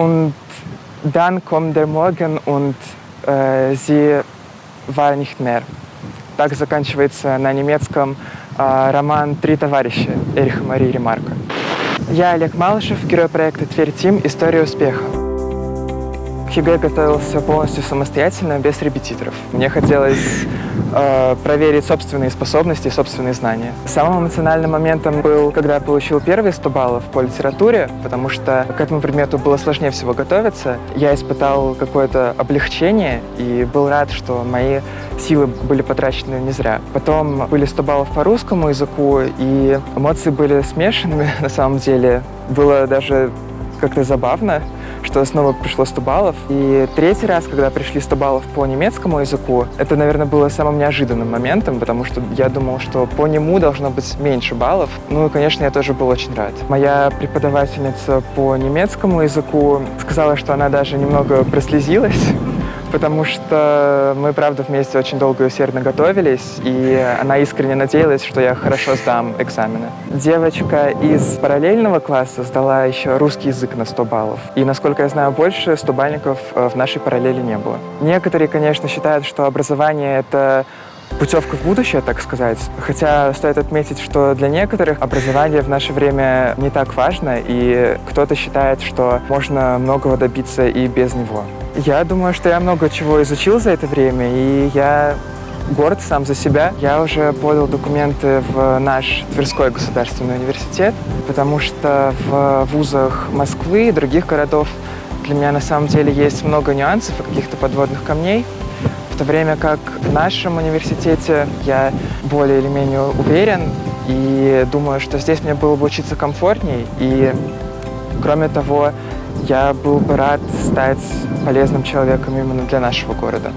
Und dann kommt der Morgen und äh, sie war nicht mehr. Так заканчивается на немецком э, роман «Три товарища» Эриха Марии Ремарка. Я Олег Малышев, герой проекта «Тверь Team. История успеха». К ЕГЭ готовился полностью самостоятельно, без репетиторов. Мне хотелось э, проверить собственные способности и собственные знания. Самым эмоциональным моментом был, когда я получил первые 100 баллов по литературе, потому что к этому предмету было сложнее всего готовиться. Я испытал какое-то облегчение и был рад, что мои силы были потрачены не зря. Потом были 100 баллов по русскому языку, и эмоции были смешанными на самом деле. Было даже как-то забавно, что снова пришло 100 баллов. И третий раз, когда пришли 100 баллов по немецкому языку, это, наверное, было самым неожиданным моментом, потому что я думал, что по нему должно быть меньше баллов. Ну и, конечно, я тоже был очень рад. Моя преподавательница по немецкому языку сказала, что она даже немного прослезилась, потому что мы, правда, вместе очень долго и усердно готовились, и она искренне надеялась, что я хорошо сдам экзамены. Девочка из параллельного класса сдала еще русский язык на 100 баллов, и, насколько я знаю, больше 100 бальников э, в нашей параллели не было. Некоторые, конечно, считают, что образование — это путевка в будущее, так сказать. Хотя стоит отметить, что для некоторых образование в наше время не так важно, и кто-то считает, что можно многого добиться и без него. Я думаю, что я много чего изучил за это время, и я горд сам за себя. Я уже подал документы в наш Тверской государственный университет, потому что в вузах Москвы и других городов для меня на самом деле есть много нюансов и каких-то подводных камней то время как в нашем университете я более или менее уверен и думаю, что здесь мне было бы учиться комфортней. И, кроме того, я был бы рад стать полезным человеком именно для нашего города.